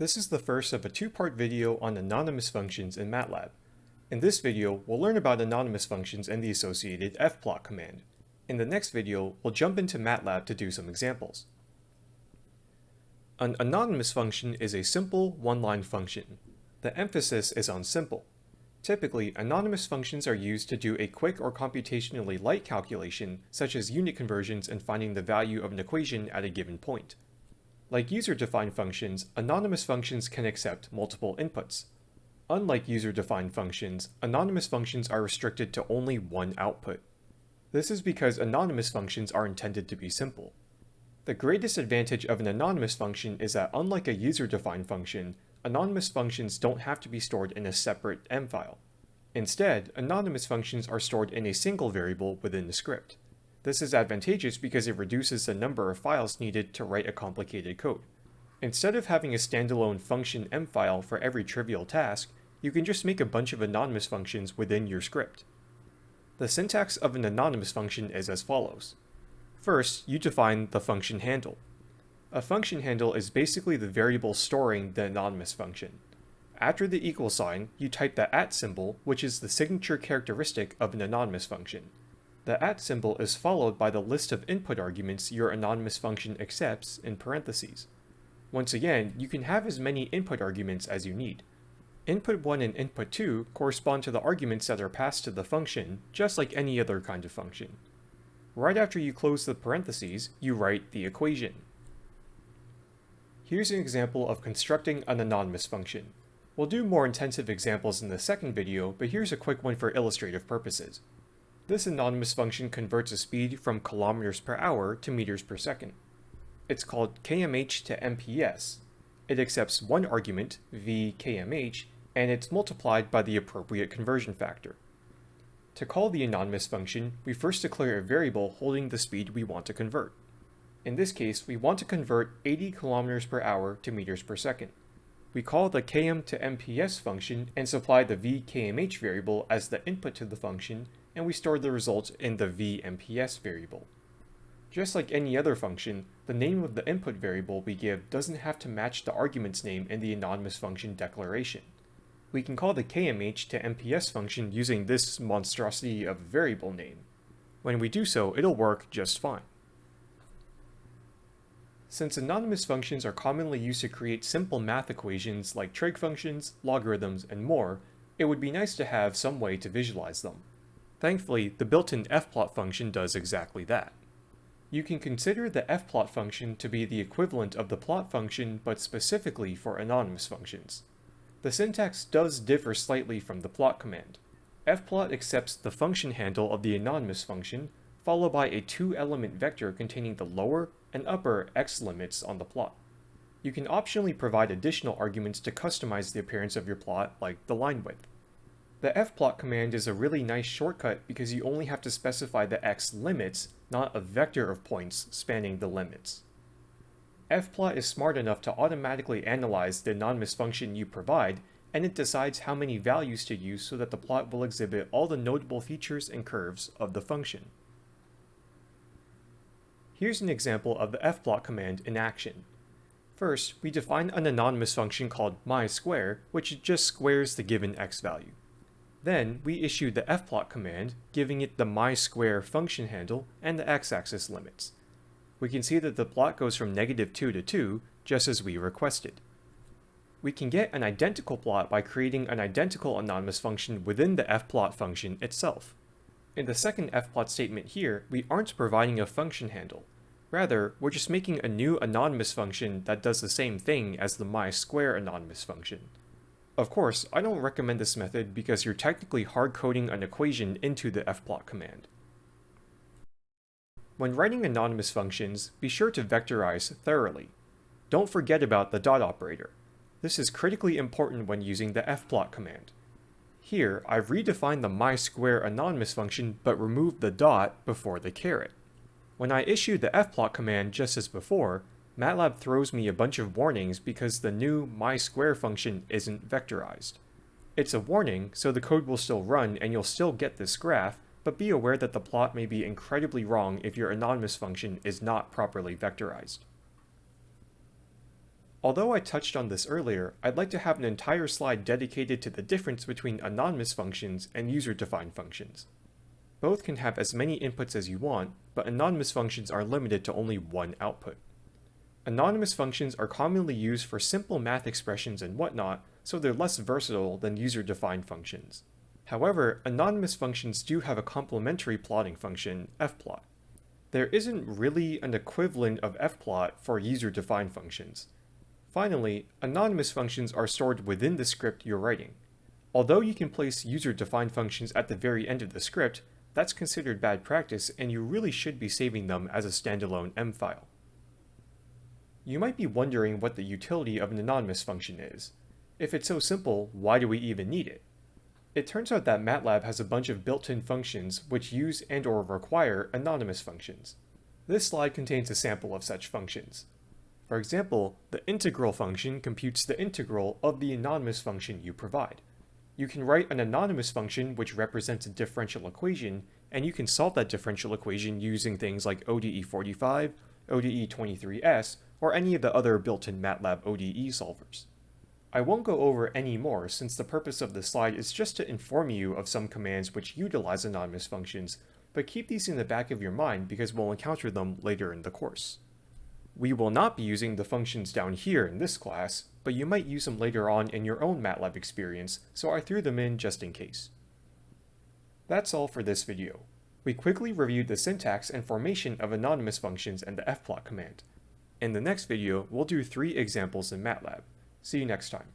This is the first of a two-part video on anonymous functions in MATLAB. In this video, we'll learn about anonymous functions and the associated fplot command. In the next video, we'll jump into MATLAB to do some examples. An anonymous function is a simple, one-line function. The emphasis is on simple. Typically, anonymous functions are used to do a quick or computationally light calculation, such as unit conversions and finding the value of an equation at a given point. Like user-defined functions, anonymous functions can accept multiple inputs. Unlike user-defined functions, anonymous functions are restricted to only one output. This is because anonymous functions are intended to be simple. The greatest advantage of an anonymous function is that unlike a user-defined function, anonymous functions don't have to be stored in a separate M file. Instead, anonymous functions are stored in a single variable within the script. This is advantageous because it reduces the number of files needed to write a complicated code. Instead of having a standalone function M file for every trivial task, you can just make a bunch of anonymous functions within your script. The syntax of an anonymous function is as follows. First, you define the function handle. A function handle is basically the variable storing the anonymous function. After the equal sign, you type the at symbol, which is the signature characteristic of an anonymous function. The at symbol is followed by the list of input arguments your anonymous function accepts in parentheses. Once again, you can have as many input arguments as you need. Input 1 and input 2 correspond to the arguments that are passed to the function, just like any other kind of function. Right after you close the parentheses, you write the equation. Here's an example of constructing an anonymous function. We'll do more intensive examples in the second video, but here's a quick one for illustrative purposes. This anonymous function converts a speed from kilometers per hour to meters per second. It's called kmh to mps. It accepts one argument, v kmh, and it's multiplied by the appropriate conversion factor. To call the anonymous function, we first declare a variable holding the speed we want to convert. In this case, we want to convert 80 kilometers per hour to meters per second. We call the km to mps function and supply the vkmh variable as the input to the function and we store the result in the vmps variable. Just like any other function, the name of the input variable we give doesn't have to match the argument's name in the anonymous function declaration. We can call the kmh to mps function using this monstrosity of variable name. When we do so, it'll work just fine. Since anonymous functions are commonly used to create simple math equations like trig functions, logarithms, and more, it would be nice to have some way to visualize them. Thankfully, the built-in fplot function does exactly that. You can consider the fplot function to be the equivalent of the plot function but specifically for anonymous functions. The syntax does differ slightly from the plot command. fplot accepts the function handle of the anonymous function, followed by a two-element vector containing the lower and upper x limits on the plot. You can optionally provide additional arguments to customize the appearance of your plot, like the line width. The fplot command is a really nice shortcut because you only have to specify the x limits, not a vector of points spanning the limits. fplot is smart enough to automatically analyze the anonymous function you provide, and it decides how many values to use so that the plot will exhibit all the notable features and curves of the function. Here's an example of the fplot command in action. First, we define an anonymous function called mysquare, which just squares the given x value. Then, we issue the fplot command, giving it the mysquare function handle and the x-axis limits. We can see that the plot goes from negative 2 to 2, just as we requested. We can get an identical plot by creating an identical anonymous function within the fplot function itself. In the second fplot statement here, we aren't providing a function handle. Rather, we're just making a new anonymous function that does the same thing as the mysquare anonymous function. Of course, I don't recommend this method because you're technically hard-coding an equation into the fplot command. When writing anonymous functions, be sure to vectorize thoroughly. Don't forget about the dot operator. This is critically important when using the fplot command. Here, I've redefined the mysquare anonymous function but removed the dot before the caret. When I issue the fplot command just as before, MATLAB throws me a bunch of warnings because the new mysquare function isn't vectorized. It's a warning, so the code will still run and you'll still get this graph, but be aware that the plot may be incredibly wrong if your anonymous function is not properly vectorized. Although I touched on this earlier, I'd like to have an entire slide dedicated to the difference between anonymous functions and user-defined functions. Both can have as many inputs as you want, but anonymous functions are limited to only one output. Anonymous functions are commonly used for simple math expressions and whatnot, so they're less versatile than user-defined functions. However, anonymous functions do have a complementary plotting function, fplot. There isn't really an equivalent of fplot for user-defined functions. Finally, anonymous functions are stored within the script you're writing. Although you can place user-defined functions at the very end of the script, that's considered bad practice and you really should be saving them as a standalone M file. You might be wondering what the utility of an anonymous function is. If it's so simple, why do we even need it? It turns out that MATLAB has a bunch of built-in functions which use and or require anonymous functions. This slide contains a sample of such functions. For example, the integral function computes the integral of the anonymous function you provide. You can write an anonymous function which represents a differential equation, and you can solve that differential equation using things like ODE45, ODE23S, or any of the other built-in MATLAB ODE solvers. I won't go over any more since the purpose of this slide is just to inform you of some commands which utilize anonymous functions, but keep these in the back of your mind because we'll encounter them later in the course. We will not be using the functions down here in this class, but you might use them later on in your own MATLAB experience, so I threw them in just in case. That's all for this video. We quickly reviewed the syntax and formation of anonymous functions and the fplot command. In the next video, we'll do three examples in MATLAB. See you next time.